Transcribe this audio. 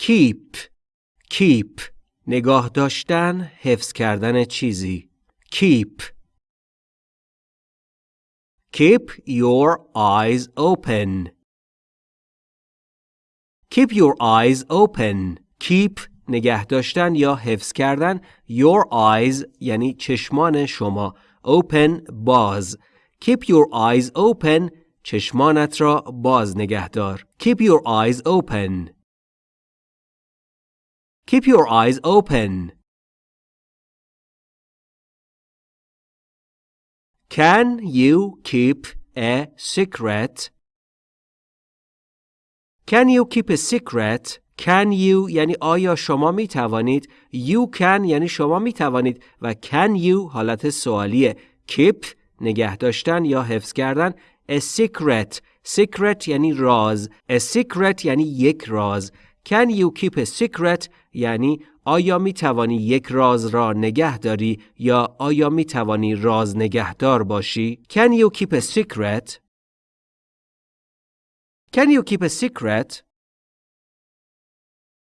keep keep نگاه داشتن حفظ کردن چیزی keep keep your eyes open keep your eyes open keep نگه داشتن یا حفظ کردن your eyes یعنی چشمان شما open باز keep your eyes open چشمانت را باز نگه دار keep your eyes open keep your eyes open Can you keep a secret? Can you keep a secret? Can you یعنی آیا شما می توانید You can یعنی شما می توانید و Can you حالت سوالیه Keep نگه داشتن یا حفظ کردن A secret Secret یعنی راز A secret یعنی یک راز Can you keep a secret? یعنی آیا می توانی یک راز را نگه داری یا آیا می توانی راز نگهدار باشی؟ Can you keep a secret? Can you keep a secret?